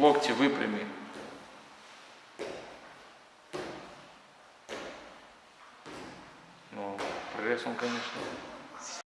локти выпрями. Ну, пресс он, конечно.